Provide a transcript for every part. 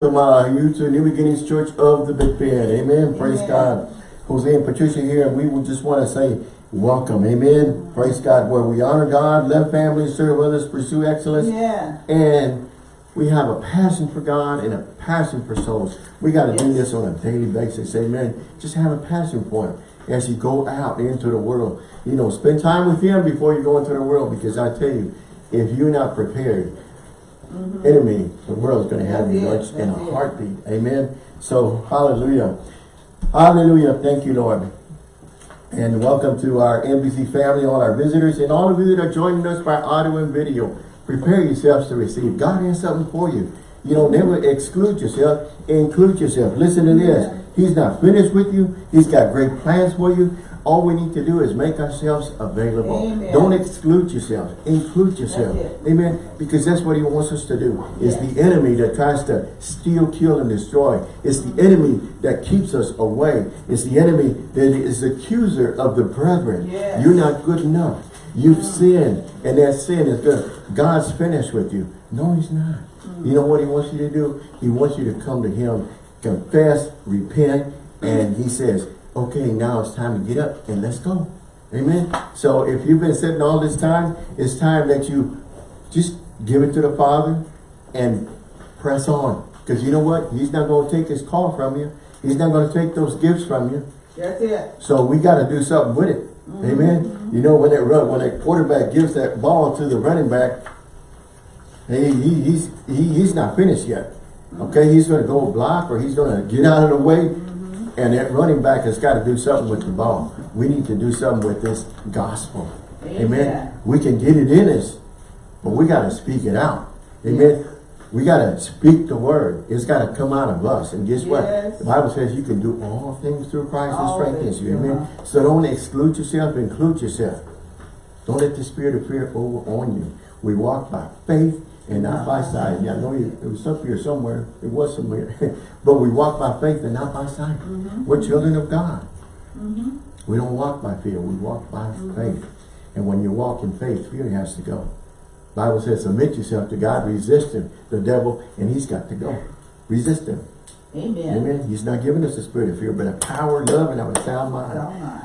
Welcome uh, you to New Beginnings Church of the Big Bend. Amen. Praise God. Jose and Patricia here, and we would just want to say welcome. Amen. Praise God. Where we honor God, love family, serve others, pursue excellence. Yeah. And we have a passion for God and a passion for souls. We got to do this on a daily basis. Amen. Just have a passion for Him as you go out into the world. You know, spend time with Him before you go into the world because I tell you, if you're not prepared, Mm-hmm. enemy, the world's going to have you it. in a heartbeat. Amen. So, hallelujah. Hallelujah. Thank you, Lord. And welcome to our NBC family, all our visitors, and all of you that are joining us by audio and video. Prepare yourselves to receive. God has something for you. You know, never exclude yourself. Include yourself. Listen to this. He's not finished with you. He's got great plans for you. All we need to do is make ourselves available. Amen. Don't exclude yourself. Include yourself. Amen. Because that's what he wants us to do. It's Yes. the enemy that tries to steal, kill, and destroy. It's the enemy that keeps us away. It's the enemy that is the accuser of the brethren. Yes. You're not good enough. You've mm. sinned, and that sin is good. God's finished with you. No, he's not. Mm. You know what he wants you to do? He wants you to come to him, confess, repent, and he says, okay, now it's time to get up and let's go. Amen. So if you've been sitting all this time, it's time that you just give it to the Father and press on. Because you know what? He's not going to take his call from you. He's not going to take those gifts from you. That's it. So we got to do something with it. Mm-hmm. Amen. You know, when that run, when that quarterback gives that ball to the running back, he, he, he's he, he's not finished yet. Okay, he's going to go block or he's going to get out of the way. And that running back has got to do something with the ball. We need to do something with this gospel. Amen. Amen. We can get it in us, but we got to speak it out. Amen. We got to speak the word. It's got to come out of us. And guess what? The Bible says you can do all things through Christ who strengthens you. Amen. So don't exclude yourself, include yourself. Don't let the spirit of fear over on you. We walk by faith and not by sight. Yeah, I know you, it was up here somewhere. It was somewhere. but we walk by faith and not by sight. Mm-hmm. We're children of God. We don't walk by fear. We walk by Mm-hmm. faith. And when you walk in faith, fear has to go. Bible says, submit yourself to God, resist him, the devil, and he's got to go. Resist him. Amen. Amen. He's not giving us the spirit of fear, but a power, love, and of a. Sound mind.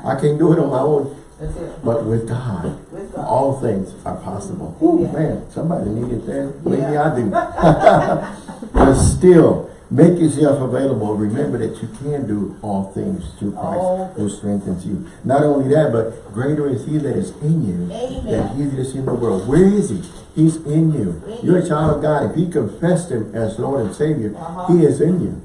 I can't do it on my own, That's it. but with God, With God. all things are possible. Ooh, Amen. man, somebody needed that. Maybe Yeah. I do. but still, make yourself available. Remember that you can do all things through Christ who strengthens you. Not only that, but greater is he that is in you Amen. than he that is in the world. Where is he? He's in you. In You're a child of God. If you confessed him as Lord and Savior, Uh-huh. he is in you.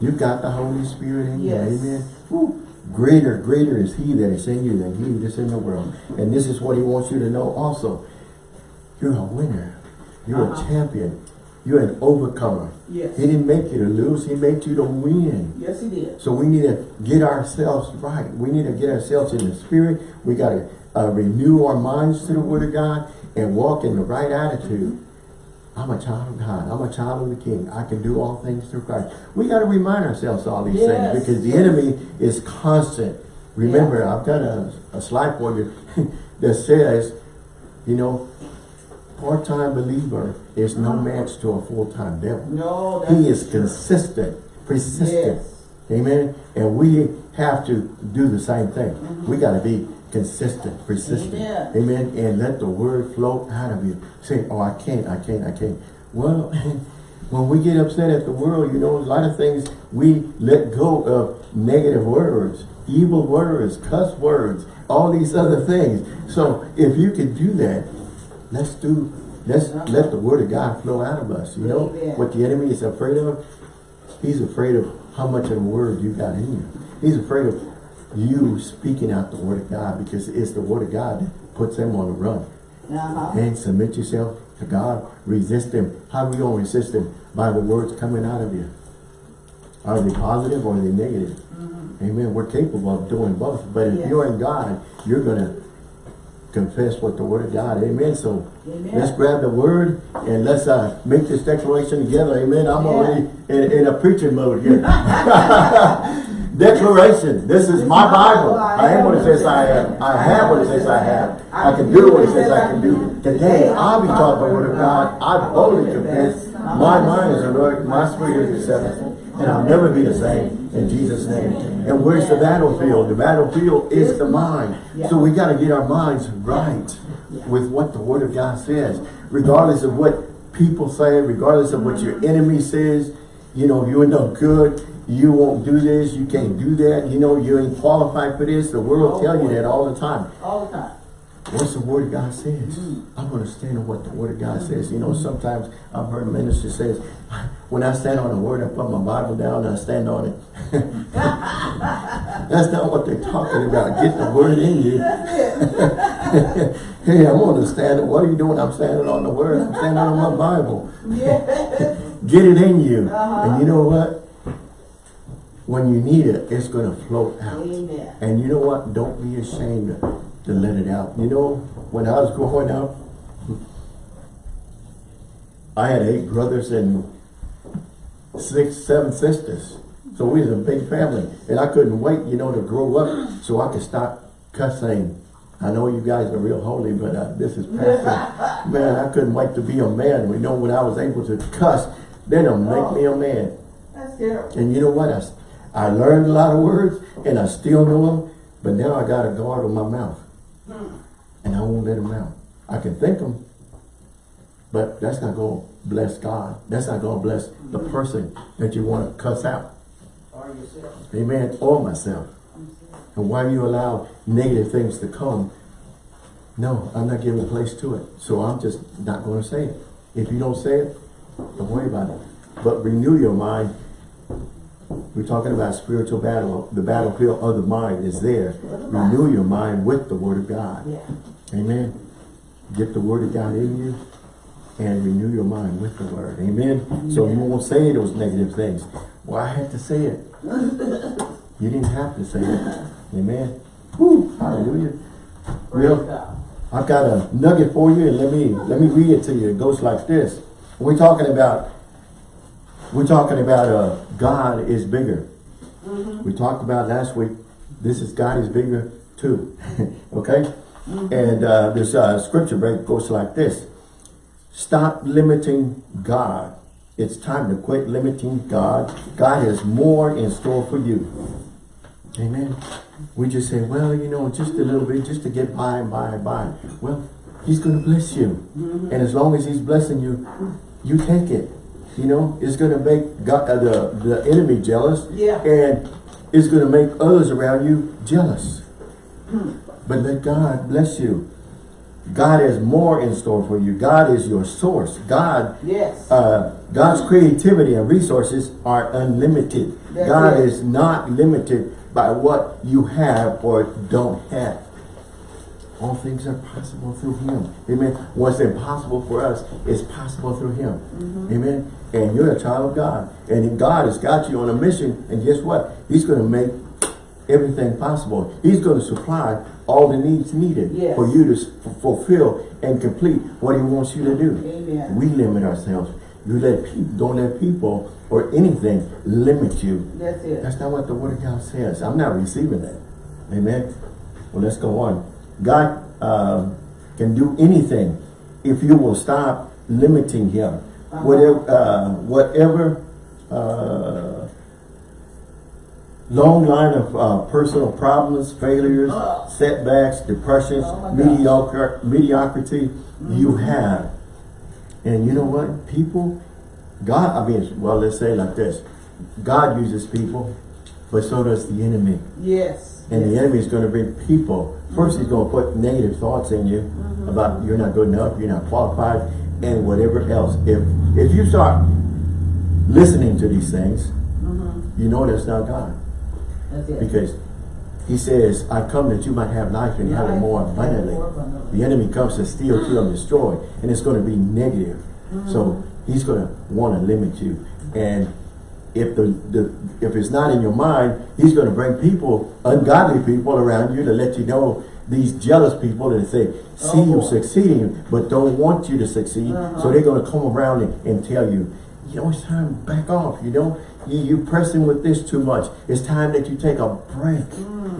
You got the Holy Spirit in Yes. you. Amen. Woo. Greater, greater is he that is in you than he that is in the world. And this is what he wants you to know also. You're a winner. You're Uh-huh. a champion. You're an overcomer. Yes. He didn't make you to lose. He made you to win. Yes, he did. So we need to get ourselves right. We need to get ourselves in the spirit. We got to uh, renew our minds to the word of God and walk in the right attitude. I'm a child of God. I'm a child of the King. I can do all things through Christ. We got to remind ourselves all these Yes, things because the enemy is constant. Remember, I've got a, a slide for you that says, you know, part-time believer is no uh-huh. match to a full-time devil. No, He is consistent, persistent. Yes. Amen. And we have to do the same thing. We mm-hmm. got to be consistent, persistent. Amen. Amen. And let the word flow out of you. Say, oh, I can't, I can't, I can't. Well, when we get upset at the world, you know, a lot of things we let go of negative words, evil words, cuss words, all these other things. So if you can do that, let's do, let's uh-huh. let the word of God flow out of us. You know, Amen. what the enemy is afraid of? He's afraid of how much of the word you got in you. He's afraid of you speaking out the word of God because it's the word of God that puts them on the run. Uh-huh. And submit yourself to God. Resist them. How are we going to resist them? By the words coming out of you. Are they positive or are they negative? Amen. We're capable of doing both. But if Yes. you're in God, you're going to confess what the word of God. Amen. So Amen. let's grab the word and let's uh, make this declaration together. Amen. I'm Yeah. already in, in a preaching mode here. declaration. This is my Bible. I am what it says I am. I have what it says I have. I can do what it says I can do. Today I'll be taught the word of God. I boldly confess My mind is alert, my spirit is receptive, and I'll never be the same in Jesus' name. And where's the battlefield? The battlefield is the mind. So we got to get our minds right with what the Word of God says, regardless of what people say, regardless of what your enemy says. You know, you're no good. You won't do this. You can't do that. You know, you ain't qualified for this. The world will tell you that all the time. All the time. What's the word of God says? I'm understanding what the word of God says. You know, sometimes I've heard ministers says, when I stand on the word, I put my Bible down and I stand on it. That's not what they're talking about. Get the word in you. hey, I'm going to stand. What are you doing? I'm standing on the word. I'm standing on my Bible. Get it in you. Uh-huh. And you know what? When you need it, it's going to float out. Amen. And you know what? Don't be ashamed to, let it out. You know, when I was growing up, I had eight brothers and six, seven sisters. So we was a big family. And I couldn't wait, you know, to grow up so I could stop cussing. I know you guys are real holy, but uh, this is pastor. man, I couldn't wait to be a man. We know when I was able to cuss, then it'll make me a man. That's terrible. And you know what? I, I learned a lot of words and I still know them, but now I got a guard on my mouth. Hmm. And I won't let them out. I can think them, but that's not going to bless God. That's not going to bless the hmm. person that you want to cuss out. Or yourself. Amen. Or myself. And why do you allow negative things to come, no, I'm not giving place to it. So I'm just not going to say it. If you don't say it, don't worry about it. But renew your mind. We're talking about spiritual battle. The battlefield of the mind is there. Renew your mind with the word of God. Yeah. Amen. Get the word of God in you and renew your mind with the word. Amen. So you won't say those negative things. Well, I had to say it. You didn't have to say it. Amen. Woo, hallelujah. Well. I've got a nugget for you and let me let me read it to you. It goes like this. We're talking about we're talking about uh God is bigger. We talked about last week. This is God is bigger too. okay? And uh, this uh, scripture break goes like this. Stop limiting God. It's time to quit limiting God. God has more in store for you. Amen. We just say, well, you know, just a little bit, just to get by and by and by. Well, he's going to bless you. And as long as he's blessing you, you take it. You know, it's going to make God, uh, the, the enemy jealous. Yeah. And it's going to make others around you jealous. But let God bless you. God has more in store for you. God is your source. God Yes. uh, God's creativity and resources are unlimited. That's God it. is not limited by what you have or don't have. All things are possible through Him. Amen. What's impossible for us is possible through Him. Mm-hmm. Amen. And you're a child of God. And God has got you on a mission. And guess what? He's going to make everything possible. He's going to supply all the needs needed Yes. for you to fulfill and complete what He wants you to do. Amen. We limit ourselves. You let people, don't let people or anything limit you. That's it. That's not what the Word of God says. I'm not receiving that. Amen. Well, let's go on. God uh, can do anything if you will stop limiting Him. Uh-huh. Whatever, uh, whatever uh, long line of uh, personal problems, failures, Oh. setbacks, depressions, Oh mediocre, mediocrity you have. And you know what? People, God, I mean, well, let's say it like this. God uses people, but so does the enemy. Yes. And the enemy is going to bring people. First, he's going to put negative thoughts in you mm-hmm. about you're not good enough, you're not qualified, and whatever else. If if you start listening to these things, mm-hmm. you know that's not God. That's it. Because he says, I come that you might have life and have it more abundantly. more abundantly. The enemy comes to steal, kill, and destroy. And it's going to be negative. Mm-hmm. So he's going to want to limit you. And if the, the if it's not in your mind, he's going to bring people, ungodly people around you to let you know these jealous people that say, see Oh, you succeeding, but don't want you to succeed. Uh-huh. So they're going to come around and, and tell you, you know, it's time to back off. You know, you, you pressing with this too much. It's time that you take a break.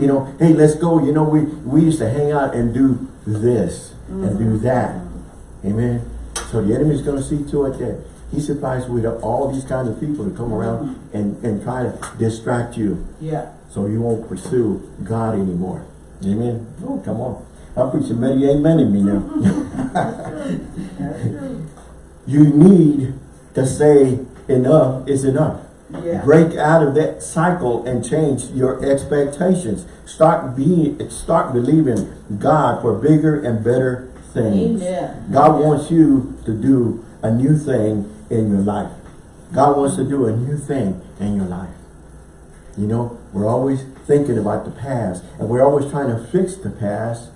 You know, hey, let's go. You know, we, we used to hang out and do this and do that. Amen. So the enemy's going to see to it that He supplies with all these kinds of people to come around mm-hmm. and, and try to distract you Yeah. so you won't pursue God anymore. Amen? Oh, come on. I'm preaching many amen in me now. That's true. you need to say enough is enough. Yeah. Break out of that cycle and change your expectations. Start being, start believing God for bigger and better things. Amen. God Amen. wants you to do a new thing in your life. God wants to do a new thing in your life. You know, we're always thinking about the past and we're always trying to fix the past.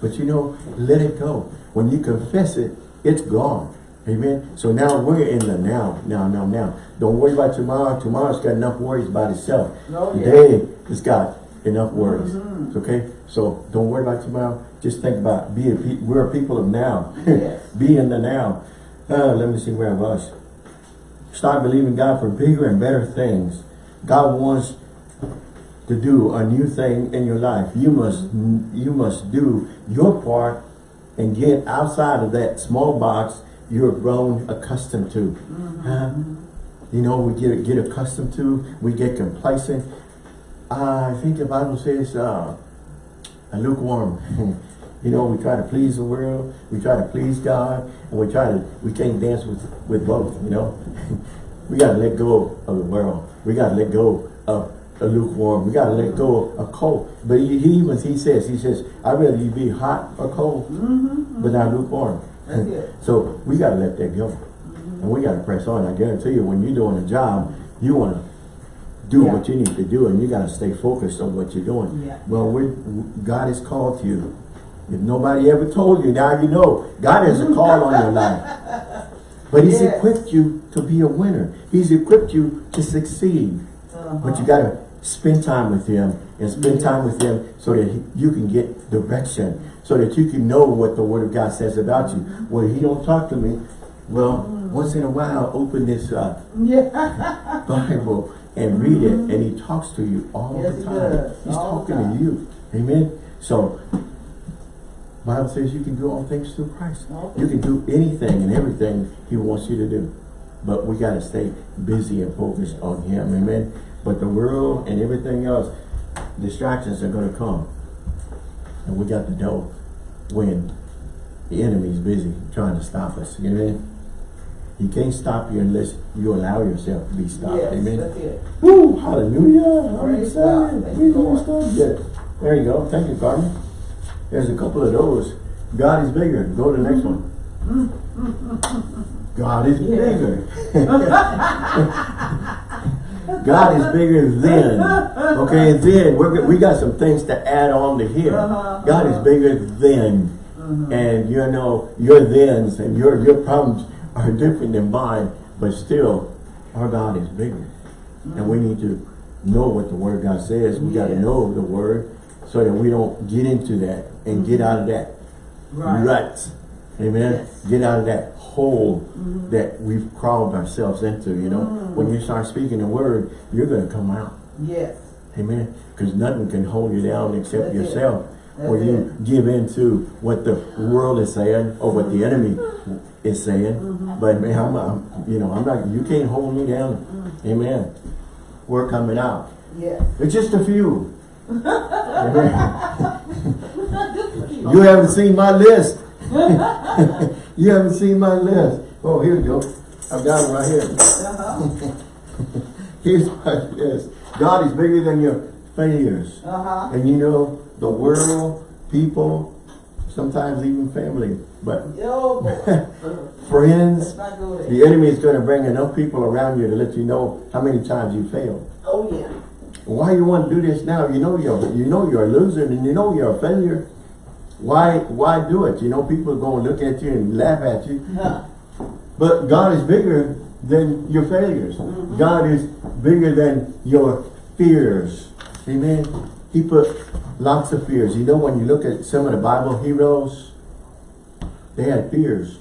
But you know, let it go. When you confess it, it's gone. Amen. So now we're in the now, now, now, now. Don't worry about tomorrow. Tomorrow's got enough worries about itself. Oh, yeah. Today has got enough worries. Mhm. Okay? So don't worry about tomorrow. Just think about be a pe we're a people of now. Yes. be in the now. Uh, let me see where I was. Start believing God for bigger and better things. God wants to do a new thing in your life. You must you must do your part and get outside of that small box you're grown accustomed to. Huh? You know, we get get accustomed to, we get complacent. Uh, I think the Bible says uh, a lukewarm. you know, we try to please the world, we try to please God, and we try to we can't dance with with both. You know, we got to let go of the world. We got to let go of a lukewarm. We got to let go of a cold. But he, he even he says he says I'd rather you be hot or cold, mm-hmm. but not lukewarm. So we got to let that go, mm-hmm. and we got to press on. I guarantee you, when you're doing a job, you want to do Yeah. what you need to do, and you got to stay focused on what you're doing. Yeah. Well, we God has called you. If nobody ever told you, now you know. God has a call on your life. But He's Yes. equipped you to be a winner. He's equipped you to succeed. Uh-huh. But you got to spend time with Him and spend time with Him so that he- you can get direction, so that you can know what the Word of God says about you. Well, He don't talk to me. Well, once in a while, open this uh. Bible and read it, and He talks to you all Yes, the time. does. He's All talking time. to you. Amen. So, Bible says you can do all things through Christ. You can do anything and everything He wants you to do. But we got to stay busy and focused on Him. Amen. But the world and everything else, distractions are going to come. And we got to know when the enemy's busy trying to stop us. Amen. He can't stop you unless you allow yourself to be stopped. Yes, Amen. that's it. Woo! Hallelujah! I'm Praise God. excited. Thank you, Lord. There you go. Thank you, Carmen. There's a couple of those. God is bigger. Go to the next one. God is bigger. God is bigger than. Okay, then we're, we got some things to add on to here. Uh-huh, God is uh-huh. bigger than. And you know, your thens and your, your problems are different than mine, but still, our God is bigger. And we need to know what the Word of God says. We got to know the Word so that we don't get into that and get out of that Right. rut. Amen. Yes. Get out of that hole that we've crawled ourselves into, you know. When you start speaking the Word, you're going to come out. Yes. Amen. Because nothing can hold you down except That's it. yourself. or you give in to what the world is saying or what the enemy is saying. Mm-hmm. But man, I'm, I'm, you know, I'm not, you can't hold me down. Mm. Amen. We're coming out. Yes. It's just a few. You haven't seen my list. you haven't seen my list. Oh, here we go. I've got it right here. Uh-huh. Here's my list. God is bigger than your failures. Uh-huh. And you know, the world, people, sometimes even family, but Yo, friends, Let's not go there. the enemy is going to bring enough people around you to let you know how many times you failed. Oh, yeah. Why you want to do this now? You know you're you know you're a loser and you know you're a failure. Why why do it? You know people are going to look at you and laugh at you. Huh. But God is bigger than your failures. God is bigger than your fears. Amen. He put lots of fears. You know when you look at some of the Bible heroes, they had fears.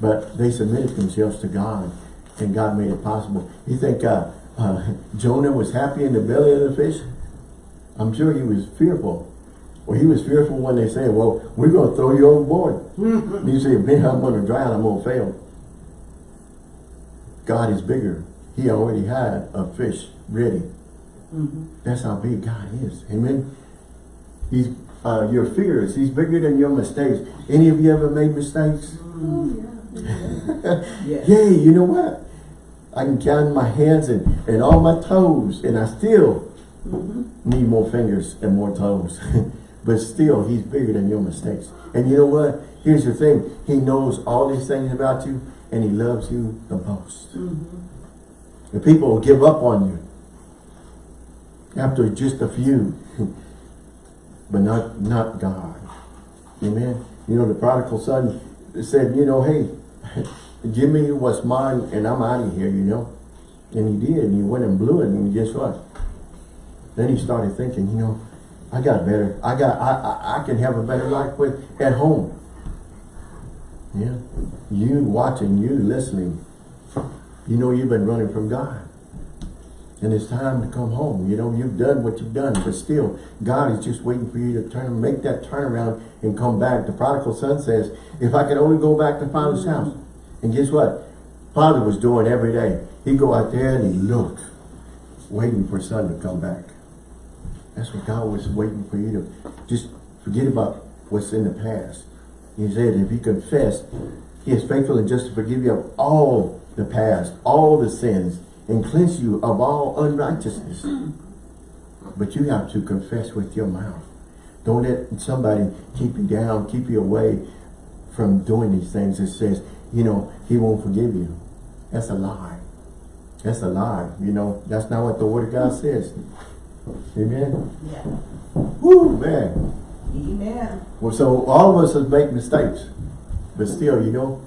But they submitted themselves to God. And God made it possible. You think uh, uh, Jonah was happy in the belly of the fish? I'm sure he was fearful. Well, he was fearful when they said, well, we're going to throw you overboard. you say, man, I'm going to drown, I'm going to fail. God is bigger. He already had a fish ready. Mhm. That's how big God is. Amen. He's uh, your fears. He's bigger than your mistakes. Any of you ever made mistakes? Oh, Yes. Hey, you know what? I can count my hands and, and all my toes, and I still Mhm. need more fingers and more toes. but still, he's bigger than your mistakes. And you know what? Here's the thing. He knows all these things about you, and he loves you the most. Mhm. The people will give up on you after just a few, but not not God. Amen. You know, the prodigal son said, you know, hey, give me what's mine and I'm out of here, you know. And he did, and he went and blew it, and guess what? Then he started thinking, you know, I got better. I got, I, I, I can have a better life with at home. Yeah. You watching, you listening, you know you've been running from God. And it's time to come home. You know, you've done what you've done, but still, God is just waiting for you to turn, make that turnaround and come back. The prodigal son says, if I could only go back to father's house. And guess what? Father was doing every day. He'd go out there and he'd look, waiting for son to come back. That's what God was waiting for you to just forget about what's in the past. He said, if you confess, he is faithful and just to forgive you of all the past, all the sins, and cleanse you of all unrighteousness. But you have to confess with your mouth. Don't let somebody keep you down, keep you away from doing these things. It says, you know, he won't forgive you. That's a lie. That's a lie. You know, that's not what the word of God says. Amen. Yeah. Woo, man. Amen. Well, so all of us have make mistakes, but still, you know,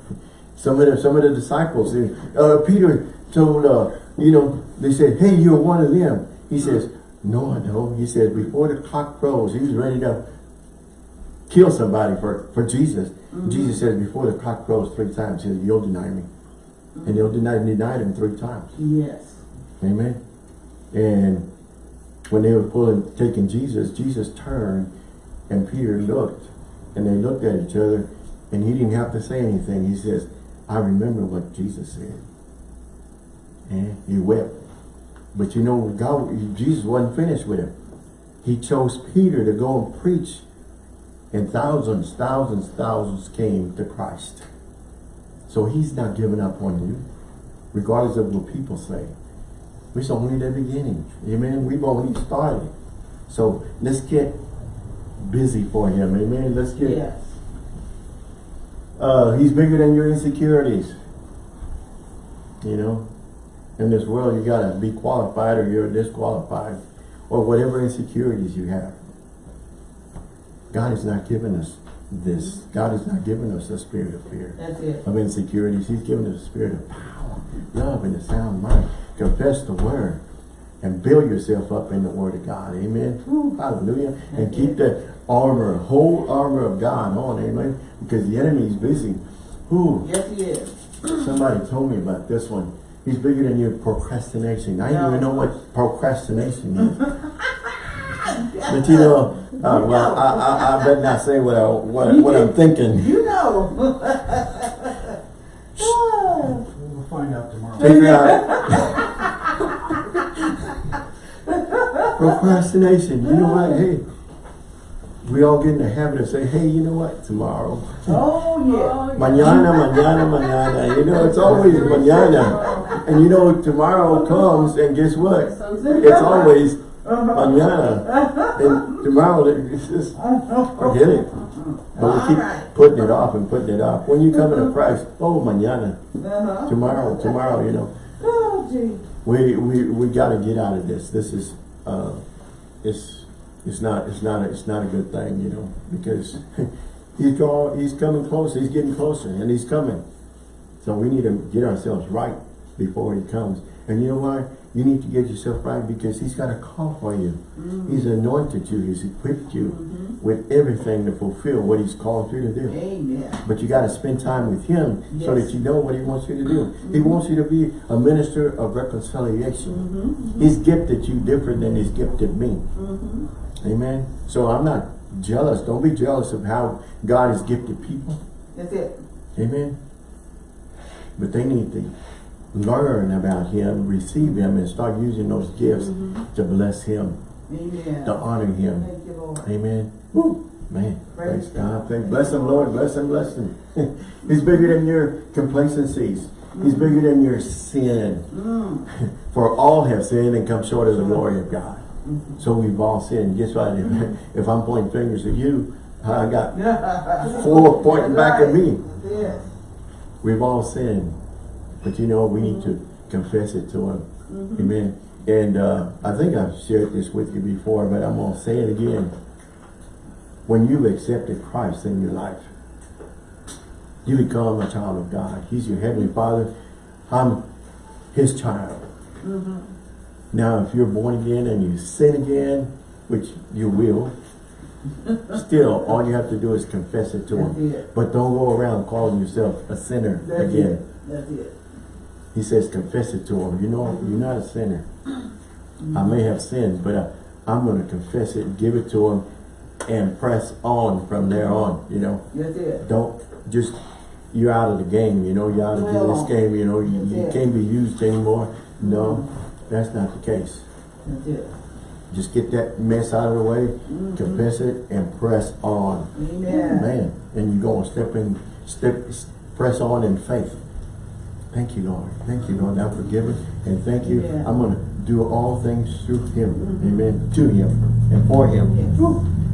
some of the some of the disciples, uh, Peter told, uh, you know, they said, "Hey, you're one of them." He says, "No, I don't." He says, "Before the cock crows, he was ready to kill somebody for for Jesus." Mm-hmm. Jesus says, "Before the cock crows three times, he says, you'll deny me," mm-hmm. and they'll deny denied him three times. Yes. Amen. And when they were pulling, taking Jesus, Jesus turned and Peter looked and they looked at each other and he didn't have to say anything. He says, I remember what Jesus said. And he wept. But you know, God, Jesus wasn't finished with him. He chose Peter to go and preach and thousands, thousands, thousands came to Christ. So he's not giving up on you, regardless of what people say. It's only the beginning. Amen. We've only started. So let's get busy for him. Amen. Let's get Yes. uh he's bigger than your insecurities. You know? In this world you gotta be qualified or you're disqualified. Or whatever insecurities you have. God has not given us this. God has not given us a spirit of fear That's it. of insecurities. He's given us a spirit of power, love, and a sound mind. Confess the word and build yourself up in the word of God. Amen. Woo, hallelujah. And keep the armor, whole armor of God on. Amen. Because the enemy is busy. Who? Yes, he is. Somebody told me about this one. He's bigger than your procrastination. I don't even know what procrastination is. but you know, uh, well, I, I, I better not say what, I, what, what I'm thinking. You know. We'll find out tomorrow. Figure out. Procrastination. You know what? Hey, we all get in the habit of saying, hey, you know what? Tomorrow. oh, yeah. Mañana, mañana, mañana. You know, it's always mañana. And you know, tomorrow comes and guess what? It's always mañana. And tomorrow, it's just, forget it. But we keep putting it off and putting it off. When you come to Christ, oh, mañana. Uh-huh. Tomorrow, tomorrow, you know. Oh. We we we got to get out of this. This is uh, it's it's not it's not a, it's not a good thing, you know, because he's draw he's coming closer. He's getting closer, and he's coming. So we need to get ourselves right before he comes. And you know why? You need to get yourself right because he's got a call for you. Mm. He's anointed you. He's equipped you mm-hmm. with everything to fulfill what he's called you to do. Amen. But you got to spend time with him so that you know what he wants you to do. He mm-hmm. wants you to be a minister of reconciliation. Mm-hmm. He's gifted you different than he's gifted me. Amen. So I'm not jealous. Don't be jealous of how God has gifted people. That's it. Amen. But they need to learn about him, receive him, and start using those gifts Mhm. to bless him, Amen. to honor him. Thank you, Lord. Amen. Woo. Man, praise Praise God. Thank, bless him, Lord. Bless him, bless him. He's bigger than your complacencies. He's bigger than your sin. Mm. For all have sinned and come short of the glory of God. Mhm. So we've all sinned. Guess what? If, if I'm pointing fingers at you, I got four pointing back at me. Yes. We've all sinned. But you know, we need to confess it to him. Mhm. Amen. And uh, I think I've shared this with you before, but I'm going to say it again. When you've accepted Christ in your life, you become a child of God. He's your heavenly father. I'm his child. Mhm. Now, if you're born again and you sin again, which you will, still, all you have to do is confess it to That's him. it. But don't go around calling yourself a sinner That's again. it. That's it. He says, confess it to him. You know, you're not a sinner. I may have sinned, but I, I'm going to confess it, give it to him, and press on from there on, you know. It. Don't just, you're out of the game, you know, you're out of this game, you know, you, that's you can't be used anymore. No, that's not the case. Just get that mess out of the way, Mhm. confess it, and press on. Amen. Man, and you're going to step in, step, press on in faith. Thank you, Lord. Thank you, Lord. I'm forgiven. And thank you. Yeah. I'm going to do all things through Him. Mhm. Amen. To Him and for Him. Yes.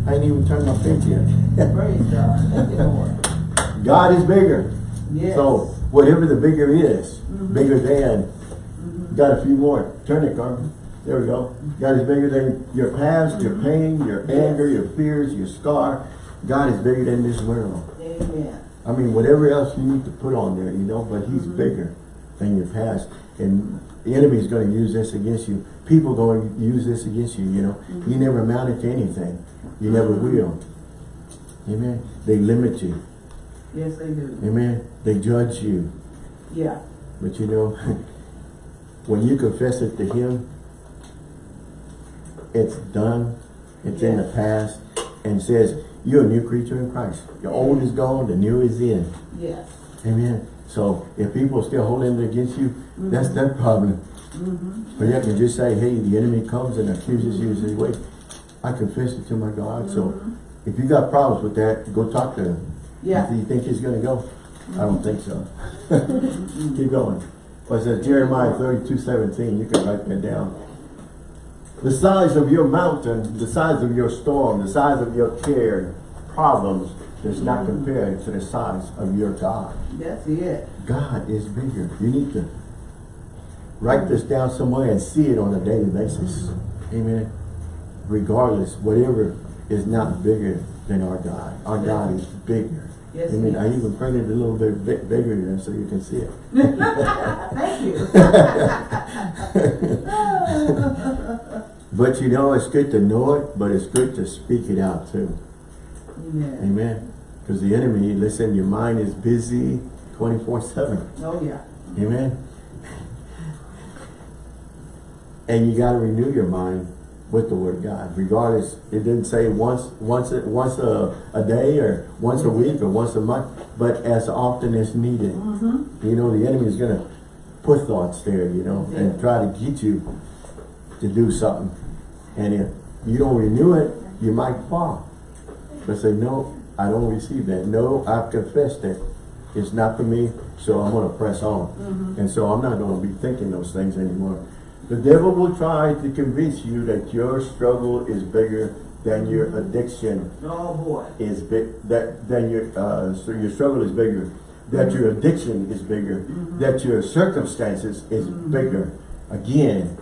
I ain't even turned my faith yet. Praise God. Thank you, Lord. God is bigger. Yes. So, whatever the bigger is, Mhm. bigger than, Mhm. got a few more. Turn it, Carmen. There we go. God is bigger than your past, your pain, your Mm-hmm. Yes. anger, your fears, your scar. God is bigger than this world. Amen. I mean, whatever else you need to put on there, you know, but he's Mhm. bigger than your past. And the enemy is going to use this against you. People are going to use this against you, you know. You Mhm. never amounted to anything. You never Mhm. will. Amen. They limit you. Yes, they do. Amen. They judge you. Yeah. But you know, when you confess it to him, it's done. It's in the past. And says, you're a new creature in Christ. The old is gone, the new is in. Yes. Amen. So if people are still holding it against you, that's their problem. Mm-hmm. But you have to just say, hey, the enemy comes and accuses you and says, wait, I confess it to my God. So if you got problems with that, go talk to him. Yeah. Do you think he's going to go? I don't think so. Keep going. Well, it says Jeremiah 32, 17. You can write that down. The size of your mountain, the size of your storm, the size of your care, problems does not compare to the size of your God. That's it. God is bigger. You need to write this down somewhere and see it on a daily basis. Amen. Regardless, whatever is not bigger than our God. Our God is bigger. Yes, Amen. I even printed it a little bit bi- bigger there so you can see it. Thank you. But you know, it's good to know it, but it's good to speak it out too. Amen. Amen. Because the enemy, listen, your mind is busy 24-7. Oh, yeah. Amen. And you got to renew your mind with the word of God. Regardless, it didn't say once once a, once a, a day or once a week or once a month, but as often as needed. Mm-hmm. You know, the enemy is going to put thoughts there, you know, and try to get you to do something. And if you don't renew it, you might fall. But say, no, I don't receive that. No, I've confessed it. It's not for me, so I'm going to press on. Mm-hmm. And so I'm not going to be thinking those things anymore. The devil will try to convince you that your struggle is bigger than your addiction Oh, boy. is big, that, than your, uh, so your struggle is bigger, that your addiction is bigger, that your circumstances is bigger. Again,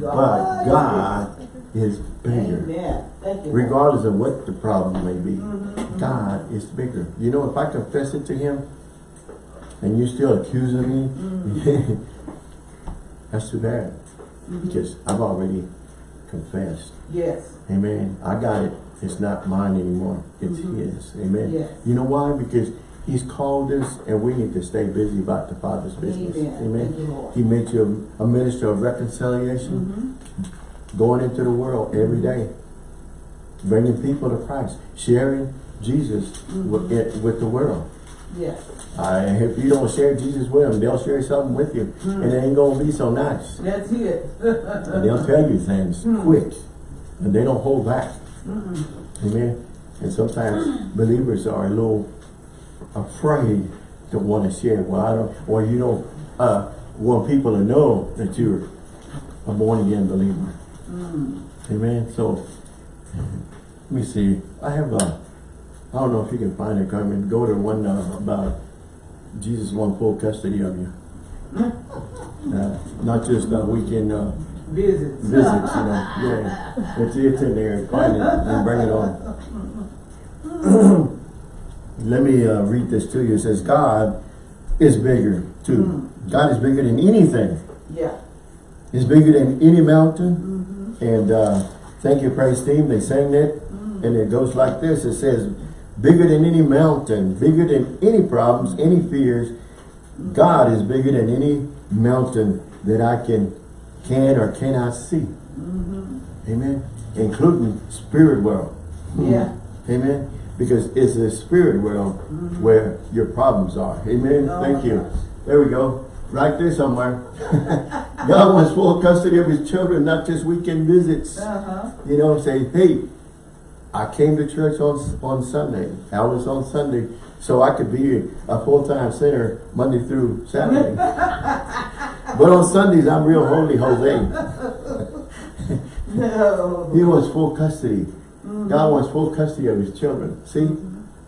but God is bigger. You. Regardless of what the problem may be, Mhm. God is bigger. You know, if I confess it to Him, and you're still accusing me, that's too bad. Mhm. Because I've already confessed. Yes. Amen. I got it. It's not mine anymore. It's. His. Amen. Yes. You know why? Because He's called us and we need to stay busy about the Father's business. Amen. You, He made you a minister of reconciliation, Mm-hmm. going into the world every day, bringing people to Christ, sharing Jesus with, Mhm. it, with the world. Yes. Uh, if you don't share Jesus with them, they'll share something with you. And it ain't gonna be so nice. That's it. And they'll tell you things quick. And they don't hold back. Amen. And sometimes believers are a little afraid to want to share. Well, I don't, or you don't uh, want people to know that you're a born again believer. Amen. So, let me see. I have a, I don't know if you can find it, Carmen. Go to one uh, about Jesus want full custody of you. Uh, not just uh, weekend uh, Visits. visits, you know. Yeah, it's, it's in there. Find it and bring it on. Let me uh, read this to you. It says, God is bigger too. God is bigger than anything. Yeah. He's bigger than any mountain. And uh, thank you, praise team. They sang it. And it goes like this. It says, bigger than any mountain, bigger than any problems, any fears. God is bigger than any mountain that I can, can or cannot see. Amen. Including spirit world. Yeah. Amen. Because it's the spirit world where your problems are. Amen. Oh Thank you. gosh. There we go. Right there somewhere. God wants full custody of his children, not just weekend visits. Uh-huh. You know, say, hey, I came to church on on Sunday. I was on Sunday, so I could be a full-time sinner Monday through Saturday. but on Sundays, I'm real holy Jose. No. He wants full custody. God wants full custody of his children. See?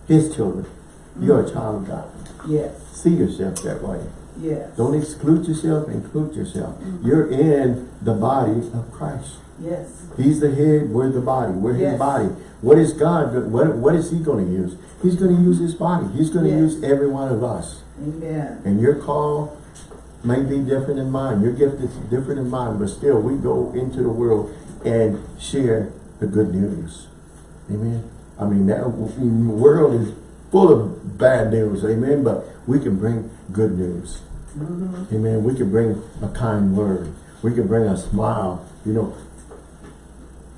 His children. Mm-hmm. You're a child of God. Yes. See yourself that way. Yes. Don't exclude yourself, include yourself. Mm-hmm. You're in the body of Christ. Yes. He's the head, we're the body. We're his body. What is God, what, what is he going to use? He's going to use his body. He's going to Yes. use every one of us. Amen. And your call may be different than mine. Your gift is different than mine, but still we go into the world and share the good news. Amen. I mean, that w- world is full of bad news. Amen. But we can bring good news. Amen. We can bring a kind word. We can bring a smile. You know,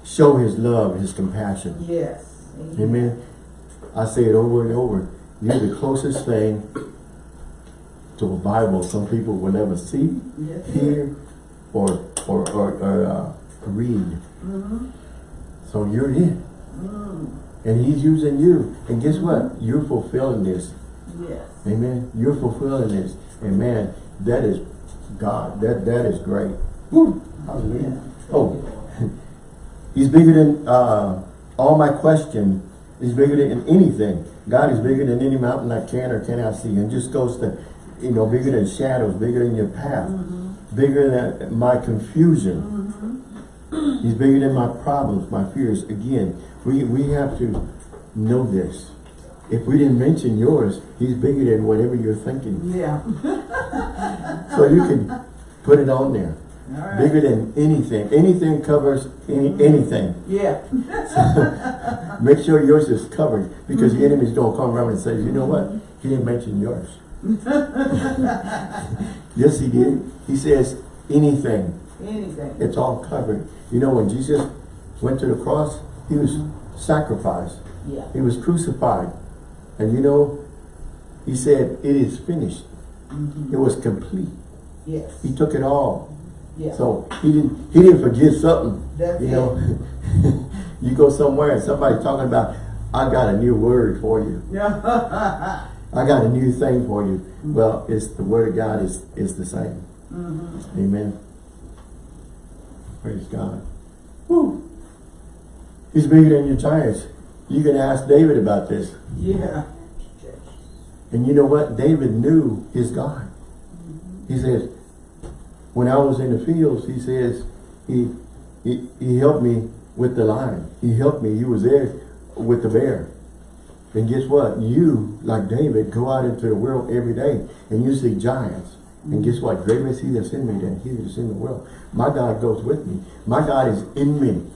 show his love, his compassion. Yes. Amen. I say it over and over. You're the closest thing to a Bible some people will ever see, Yes. hear, or or or, or uh, read. So you're it, and He's using you. And guess what? You're fulfilling this. Yes. Amen. You're fulfilling this, and man, that is God. That that is great. Woo. Hallelujah. Oh, He's bigger than uh, all my question. He's bigger than anything. God is bigger than any mountain I can or cannot see. And just goes to, you know, bigger than shadows, bigger than your path, bigger than my confusion. He's bigger than my problems, my fears. Again, we, we have to know this. If we didn't mention yours, he's bigger than whatever you're thinking. Yeah. So you can put it on there. All right. Bigger than anything. Anything covers any, mm-hmm. anything. Yeah. Make sure yours is covered because the mm-hmm. enemy's gonna come around and say, you know what? He didn't mention yours. yes, he did. He says anything. Anything. It's all covered. You know, when Jesus went to the cross, he was sacrificed. Yeah. He was crucified. And you know, he said, it is finished. Mm-hmm. It was complete. Yes. He took it all. Yeah. So he didn't he didn't forget something. That's you know. you go somewhere and somebody's talking about, I got a new word for you. Yeah. I got a new thing for you. Mm-hmm. Well, it's the word of God is is the same. Mm-hmm. Amen. Praise God. Woo. He's bigger than your giants. You can ask David about this. yeah. And you know what? David knew his God. He says, when I was in the fields, he says, he, he, he helped me with the lion. He helped me. He was there with the bear. And guess what? You, like David, go out into the world every day and you see giants. And guess what? Greater is he that's in me than he that's in the world. My God goes with me. My God is in me.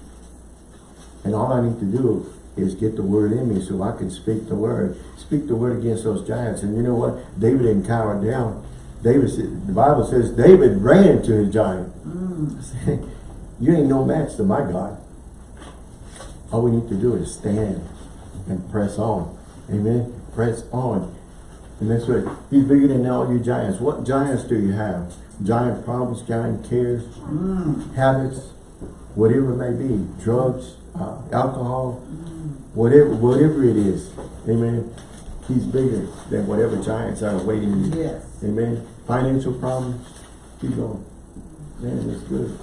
And all I need to do is get the word in me so I can speak the word. Speak the word against those giants. And you know what? David didn't cower down. David the Bible says David ran to his giant. you ain't no match to my God. All we need to do is stand and press on. Amen. Press on. And that's right. He's bigger than all your giants. What giants do you have? Giant problems, giant cares, Mm. habits, whatever it may be, drugs, uh, alcohol, whatever, whatever it is. Amen. He's bigger than whatever giants are waiting you. Yes. Amen. Financial problems, keep going. Man, it's good.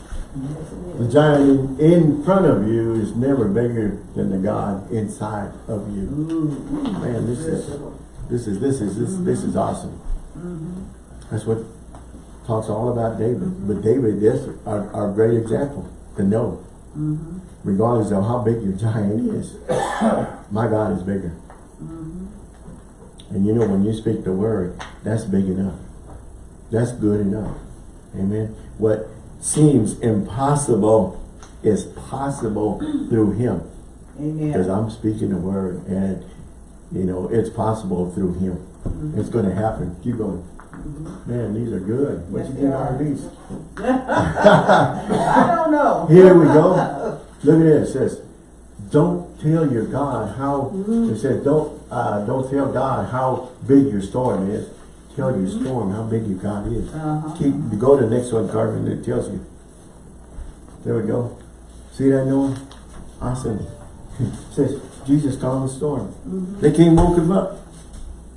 The giant in, in front of you is never bigger than the God inside of you. Ooh. Man, this is this is this is this this mm-hmm. is awesome. Mm-hmm. That's what talks all about David. Mm-hmm. But David is our, our great example to know. Regardless of how big your giant is, my God is bigger. And you know when you speak the word, that's big enough. That's good enough. Amen. What seems impossible is possible through him. Amen. Because I'm speaking the word and you know it's possible through him. Mm-hmm. It's gonna happen. Keep going. Man, these are good. What Yes, you think are. these? I don't know. Here we go. Look at this. It says, don't tell your God how it says don't uh, don't tell God how big your storm is. Tell your storm how big your God is. Uh-huh. Keep you go to the next one, Carmen, it tells you. There we go. See that Noah? Awesome. It says Jesus calmed the storm. Mm-hmm. They came woke him up.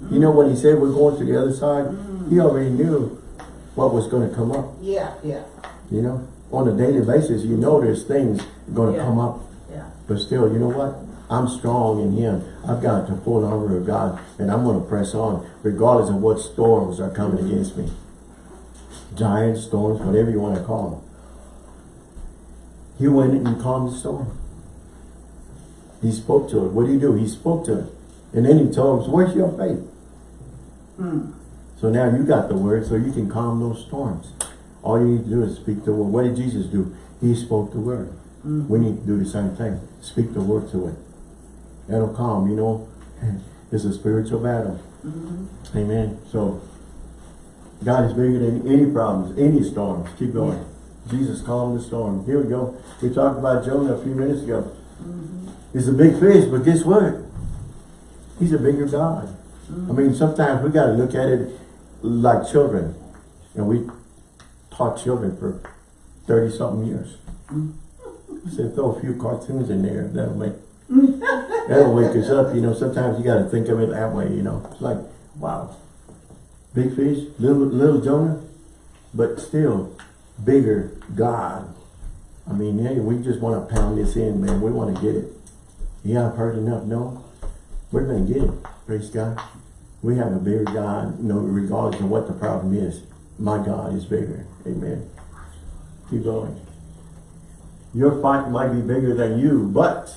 You mm-hmm. know when he said we're going to the other side, mm. he already knew what was going to come up. Yeah, yeah, You know, on a daily basis, you know there's things going to Yeah. come up. yeah. But still, you know what? I'm strong in Him. I've got the full armor of God, and I'm going to press on, regardless of what storms are coming mm-hmm. against me. Giant storms, whatever you want to call them. He went in and calmed the storm. He spoke to it. What did he do? He spoke to it. And then he told us, where's your faith? Mm. So now you got the word, so you can calm those storms. All you need to do is speak the word. What did Jesus do? He spoke the word. Hmm. We need to do the same thing. Speak the word to it. That'll calm, you know. It's a spiritual battle. Mm-hmm. Amen. So, God is bigger than any problems, any storms. Keep going. Jesus calmed the storm. Here we go. We talked about Jonah a few minutes ago. Mm-hmm. He's a big fish, but guess what? He's a bigger God. I mm. mean, sometimes we got to look at it like children. And we taught children for 30 something years. Mm. I said, throw a few cartoons in there. That'll make, that'll wake us up. You know, sometimes you got to think of it that way, you know. It's like, wow. Big fish, little, little Jonah, but still bigger God. I mean, yeah, we just want to pound this in, man. We want to get it. Yeah, I've heard enough. No, we're going to get it. Praise God. We have a bigger God, no, regardless of what the problem is. My God is bigger. Amen. Keep going. Your fight might be bigger than you, but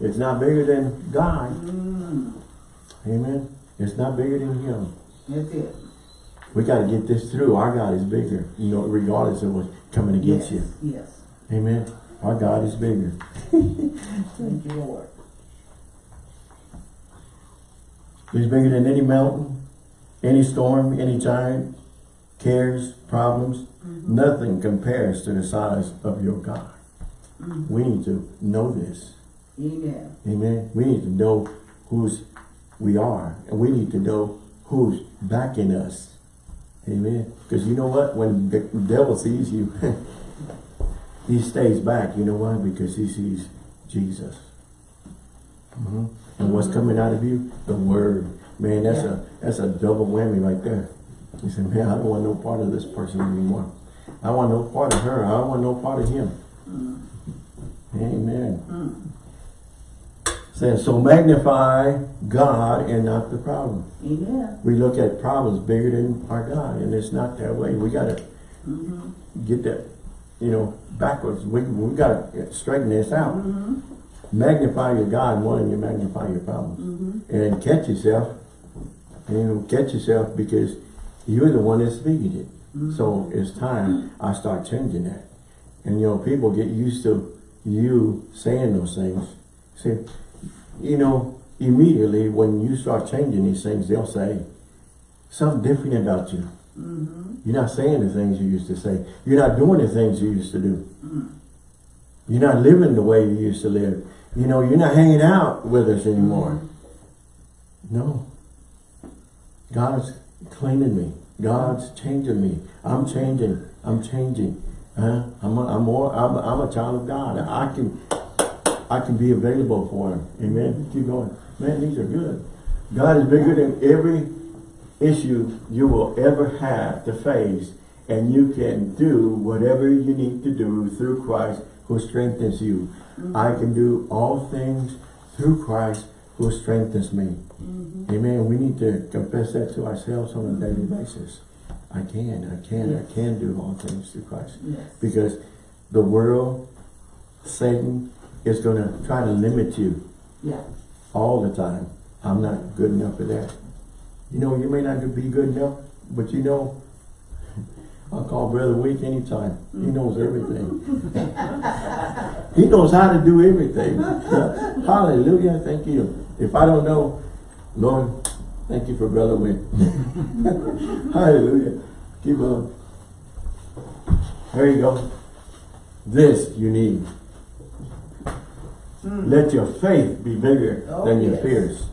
it's not bigger than God. Mm. Amen. It's not bigger than Him. That's it. We got to get this through. Our God is bigger, you know, regardless of what's coming against yes, you. Yes. Amen. Our God is bigger. Thank you, Lord. He's bigger than any mountain, any storm, any giant, cares, problems. Nothing compares to the size of your God. We need to know this. Amen. Amen. We need to know whose we are. And we need to know who's backing us. Amen. Because you know what? When the devil sees you, he stays back. You know why? Because he sees Jesus. Mhm. And what's coming out of you? The word. Man, that's Yeah. a that's a double whammy right there. You say, man, I don't want no part of this person anymore. I want no part of her. I don't want no part of him. Mm. Amen. Mm. Says, so magnify God and not the problem. Amen. We look at problems bigger than our God, and it's not that way. We gotta mm-hmm. get that, you know, backwards. We we gotta straighten this out. Mm-hmm. Magnify your God more than you magnify your problems, mm-hmm. and catch yourself. And you know, catch yourself because you're the one that's speaking it. Mm-hmm. So it's time mm-hmm. I start changing that. And you know, people get used to you saying those things. See, you know, immediately when you start changing these things, they'll say something different about you. You're not saying the things you used to say. You're not doing the things you used to do. You're not living the way you used to live. You know, you're not hanging out with us anymore. No. God's cleaning me. God's changing me. I'm changing. I'm changing. Huh? I'm a, I'm more. I'm I'm a child of God. I can I can be available for Him. Amen. Keep going. Man, these are good. God is bigger than every issue you will ever have to face, and you can do whatever you need to do through Christ who strengthens you. I can do all things through Christ who strengthens me. Mm-hmm. Amen. We need to confess that to ourselves on a mm-hmm. daily basis. I can, I can, I can do all things through Christ. Yes. Because the world, Satan, is going to try to limit you Yeah. all the time. I'm not good enough for that. You know, you may not be good enough, but you know, I'll call Brother Week anytime. He knows everything. he knows how to do everything. Hallelujah. Thank you. If I don't know, Lord, thank you for Brother Wick. Hallelujah. Keep on. There you go. This you need. Hmm. Let your faith be bigger Oh, than your yes. fears.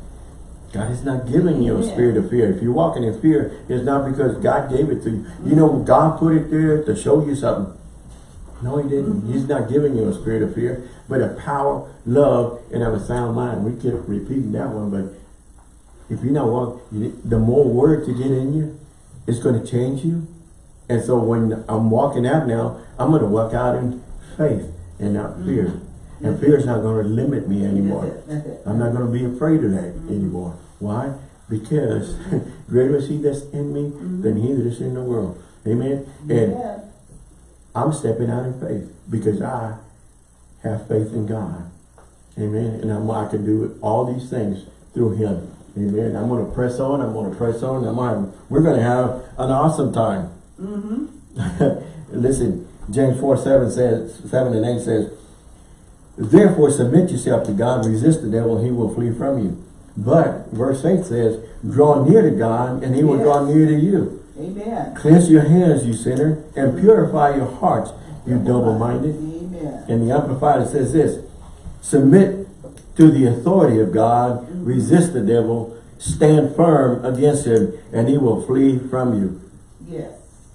God is not giving you a spirit of fear. If you're walking in fear, it's not because God gave it to you. You know, God put it there to show you something. No, he didn't. Mm-hmm. He's not giving you a spirit of fear, but a power, love, and of a sound mind. We keep repeating that one, but if you're not walking, the more words to get in you, it's going to change you. And so when I'm walking out now, I'm going to walk out in faith and not mm-hmm. fear. And mm-hmm. fear is not going to limit me anymore. That's it. That's it. I'm not going to be afraid of that anymore. Why? Because greater is he that's in me than he that is in the world. Amen. And Yeah. I'm stepping out in faith because I have faith in God. Amen. And I'm, I can do all these things through him. Amen. I'm going to press on. I'm going to press on. I'm we're going to have an awesome time. Mm-hmm. Listen, James 4, 7 says, 7 and 8 says, Therefore submit yourself to God, resist the devil, he will flee from you. But verse 8 says, Draw near to God, and he will draw near to you. Amen. Cleanse your hands, you sinner, and purify your hearts, you double-minded. Amen. And the Amplified says this, Submit to the authority of God, mm-hmm. resist the devil, stand firm against him, and he will flee from you. Yes.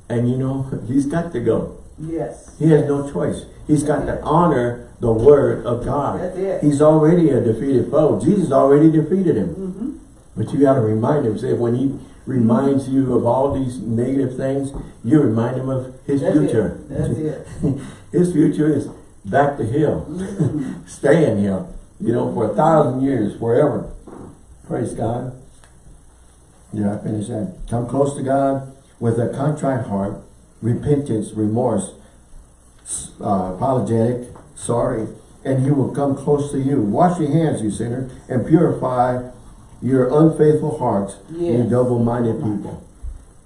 And you know, he's got to go. Yes. He has no choice. He's got to honor the word of God. He's already a defeated foe. Jesus already defeated him. Mm-hmm. But you got to remind him. Say when he reminds you of all these negative things, you remind him of his That's future. it. That's it. his future is back to hill. Mm-hmm. Stay in hill. You know, for a thousand years, forever. Praise God. Yeah, I finished that. Come close to God with a contrite heart, repentance, remorse, uh, apologetic, sorry, and he will come close to you. Wash your hands, you sinner, and purify your unfaithful hearts, you double-minded people.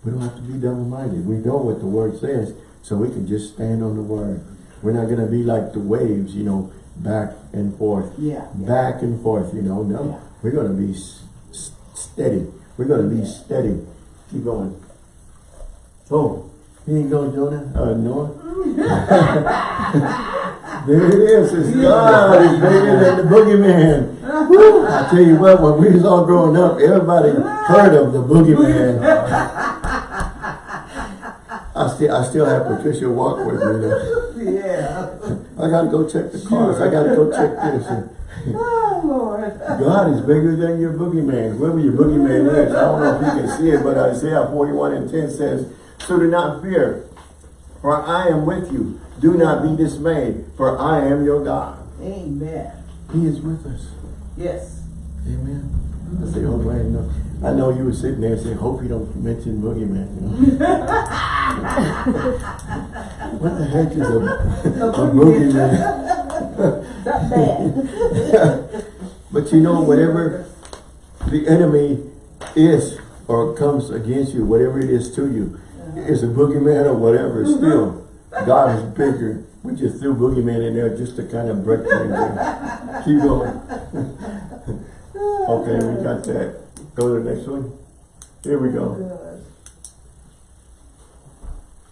We don't have to be double-minded. We know what the word says, so we can just stand on the word. We're not going to be like the waves, you know, back and forth, Yeah. yeah. back and forth, you know. No, Yeah. we're going to be steady. We're going to be Yeah. steady. Keep going. Oh, here you go, Jonah. Uh, Noah. there it is. It's God is bigger than the boogeyman. Woo! I tell you what, when we was all growing up, everybody heard of the boogeyman. I still, I still have Patricia walk with me. Yeah. I gotta go check the cars. I gotta go check this. Oh, Lord. God is bigger than your boogeyman. Whoever your boogeyman is, I don't know if you can see it, but Isaiah 41 and 10 says, So do not fear, for I am with you. Do not be dismayed, for I am your God. Amen. He is with us. Yes. Amen. Mm-hmm. I say, oh, man, no. I know you were sitting there saying, hope you don't mention boogeyman. You know? what the heck is a, a boogeyman? Not bad. But you know, whatever the enemy is or comes against you, whatever it is to you, uh-huh. is a boogeyman or whatever, mm-hmm. still, God is bigger. We just threw boogeyman in there just to kind of break things in. Keep going. okay, we got that. Go to the next one. Here we go.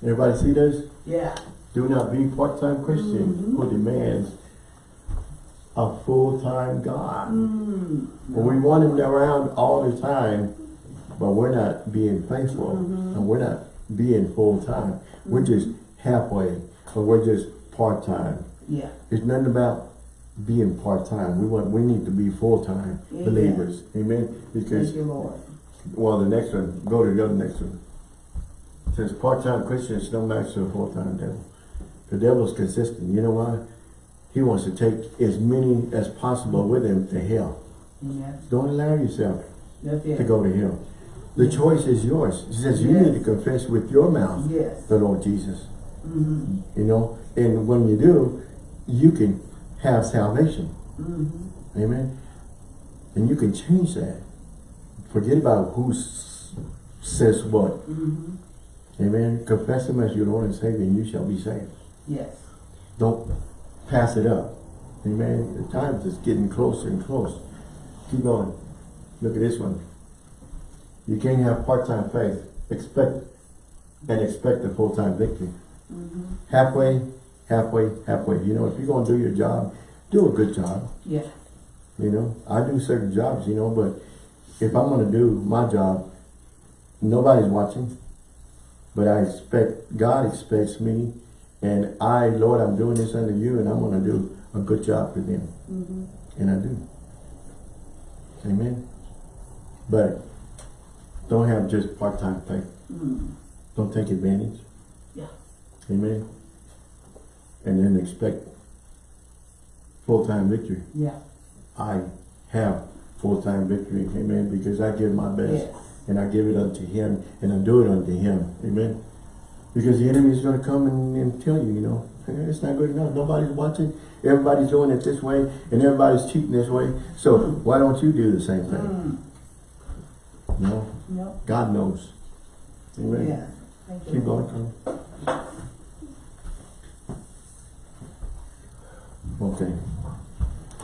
Everybody see this? Yeah. Do not be part-time Christian who demands a full-time God. Mm. When we want him around all the time, but we're not being faithful, Mhm. and we're not being full-time. We're just halfway, or we're just part-time. Yeah. It's nothing about being part-time. We want, we need to be full-time Amen. believers. Amen? Because Thank you, Lord. well, the next one, go to the other next one. It says part-time Christians don't match to a full-time devil. The devil's consistent. You know why? He wants to take as many as possible with him to hell. Amen. Don't allow yourself to go to hell. The choice is yours. He says you Yes. need to confess with your mouth Yes. the Lord Jesus. Mm-hmm. You know, and when you do, you can have salvation. Mm-hmm. Amen. And you can change that. Forget about who says what. Mm-hmm. Amen. Confess him as your Lord and Savior and you shall be saved. Yes. Don't pass it up. Amen. The time is getting closer and closer. Keep going. Look at this one. You can't have part-time faith. Expect and expect a full-time victory. Mm-hmm. Halfway, halfway, halfway. You know, if you're going to do your job, do a good job. Yeah. You know, I do certain jobs, you know, but if I'm gonna do my job, nobody's watching. But I expect, God expects me, and I, Lord, I'm doing this under you, and I'm gonna do a good job for them. Mm-hmm. And I do. Amen. But don't have just part-time faith. Mm-hmm. Don't take advantage. Amen. And then expect full-time victory. Yeah. I have full-time victory, amen, because I give my best Yes. and I give it unto him and I do it unto him, amen. Because the enemy is going to come and, and tell you, you know, "Eh, it's not good enough. Nobody's watching. Everybody's doing it this way and everybody's cheating this way. So why don't you do the same thing? Mm. Know, Yep. God knows. Amen. Yeah. Thank you. Keep going, Okay,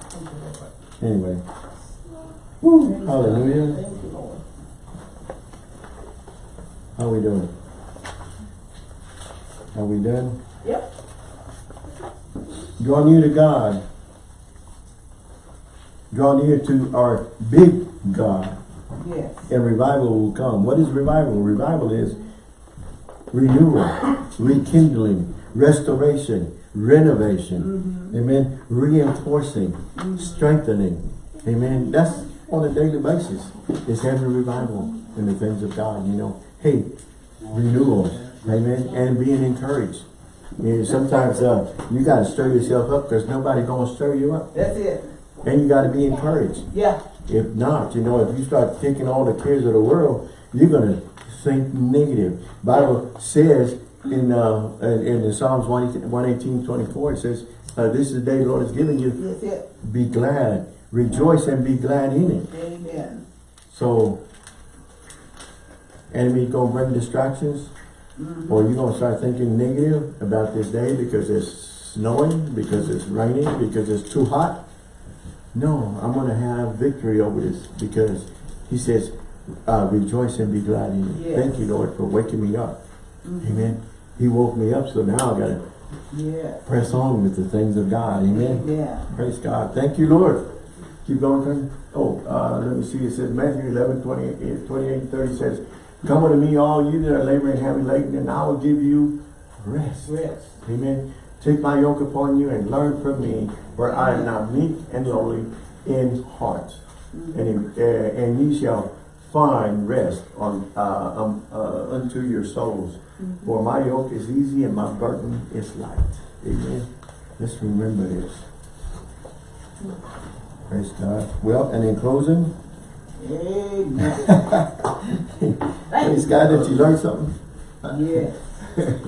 Thank you, Lord. anyway. God. Hallelujah. Thank you, Lord. How are we doing? Are we done? Yep. Draw near to God. Draw near to our big God, Yes. and revival will come. What is revival? Revival is renewal, rekindling, restoration, renovation. Mm-hmm. Amen. Reinforcing, strengthening. Amen. That's on a daily basis. It's having revival in the things of God, you know. Hey, renewal. Amen. And being encouraged. You know, sometimes uh, you got to stir yourself up because nobody going to stir you up. That's it. And you got to be encouraged. Yeah. If not, you know, if you start taking all the cares of the world, you're going to think negative. Bible says in uh, in, in the Psalms 118, 118, 24, it says, uh, this is the day the Lord has given you. It. Be glad. Rejoice and be glad in it. Amen. So, enemy gonna bring distractions, Mm-hmm. or you're gonna start thinking negative about this day because it's snowing, because it's raining, because it's too hot. No, I'm gonna have victory over this because he says, uh, rejoice and be glad in it. Yes. Thank you, Lord, for waking me up. Mhm. Amen. He woke me up, so now I gotta Yes. press on with the things of God. Amen. Yeah. Praise God. Thank you, Lord. Keep going, Colonel. Oh, uh, let me see. It says Matthew 11, 28, 28 30 says, Come unto me, all you that are laboring heavy laden, and I will give you rest. Rest. Amen. Take my yoke upon you and learn from me, for I am not meek and lowly in heart. And, uh, and ye shall find rest on uh, um, uh, unto your souls. For my yoke is easy and my burden is light. Amen. Let's remember this. Praise God. Well, and in closing, Amen. praise God that you learned something. yes.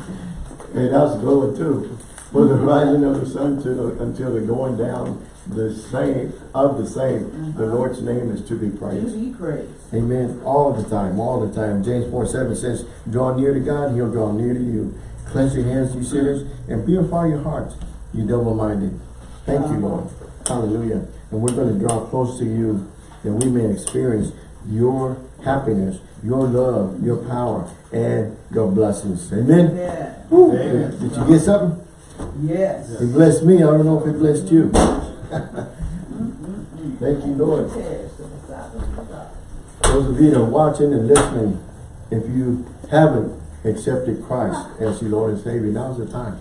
Hey, that was a good one too. For the rising of the sun to until the going down, the same of the same, the uh-huh. Lord's name is to be To praised. be praised. Amen. All the time, all the time. James 4 7 says, Draw near to God, He'll draw near to you. Cleanse your hands, you sinners, and purify your hearts, you double minded. Thank you, Lord. Uh-huh. Hallelujah. And we're going to draw close to you that we may experience your happiness, your love, your power, and your blessings. Amen. Yeah. Woo. Did you get something? Yes. It blessed me. I don't know if it blessed you. Thank you, Lord. Those of you that are watching and listening, if you haven't accepted Christ as your Lord and Savior, now's the time.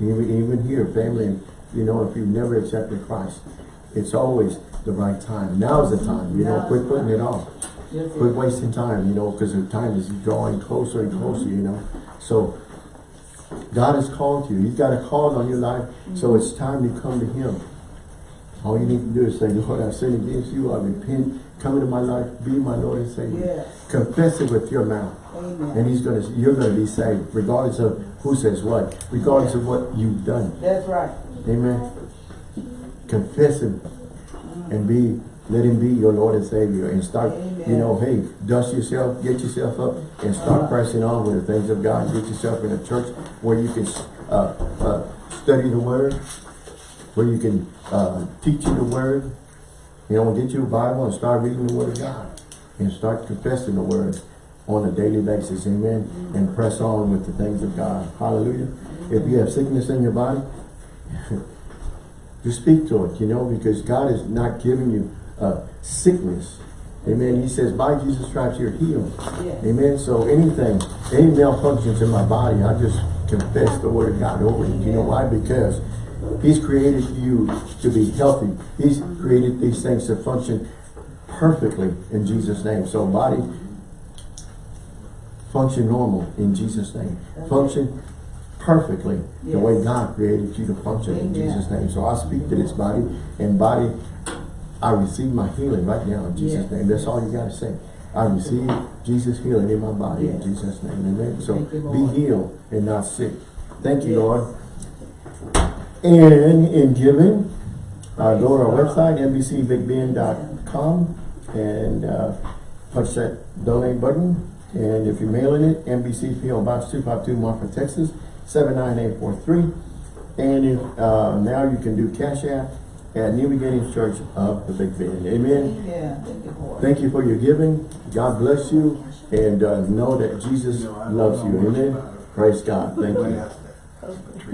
Even, even here, family, you know, if you've never accepted Christ, it's always the right time. Now's the time, you know, quit putting it off. Quit wasting time, you know, because the time is drawing closer and closer, you know. So God has called you. He's got a call on your life. So it's time to come to Him. All you need to do is say, Lord, I've sinned against you. I repent. Come into my life. Be my Lord and Savior. Yes. Confess it with your mouth. And He's gonna you're gonna be saved, regardless of who says what, regardless of what you've done. That's right. Amen. Confess Him and be let Him be your Lord and Savior and start, you know, hey, dust yourself, get yourself up and start Uh-huh. pressing on with the things of God. Get yourself in a church where you can uh, uh, study the Word, where you can uh, teach you the Word. You know, get you a Bible and start reading the Word of God and start confessing the Word on a daily basis. Amen. And press on with the things of God. Hallelujah. If you have sickness in your body, just speak to it, you know, because God is not giving you uh, sickness. Amen. He says, by Jesus' stripes you're healed. Yes. Amen. So anything, any malfunctions in my body, I just confess the word of God over it. You know why? Because He's created you to be healthy. He's created these things to function perfectly in Jesus' name. So body, function normal in Jesus' name. Function perfectly the way God created you to function in Jesus' name. So I speak to this body and body, I receive my healing right now in Jesus' Yes. name. That's all you got to say. I receive Jesus healing in my body in Jesus' name. Amen. So Thank you, be healed and not sick. Thank you, Yes. Lord. And in giving, uh, go to our website, nbcbigbend.com and uh, punch that donate button. And if you're mailing it, NBC PO Box 252 Marfa, Texas, 79843. And if, uh, now you can do Cash App at New Beginnings Church of the Big Bend. Amen. You, Thank you for your giving. God bless you. And uh, know that Jesus loves you. Amen. Praise God. Thank you.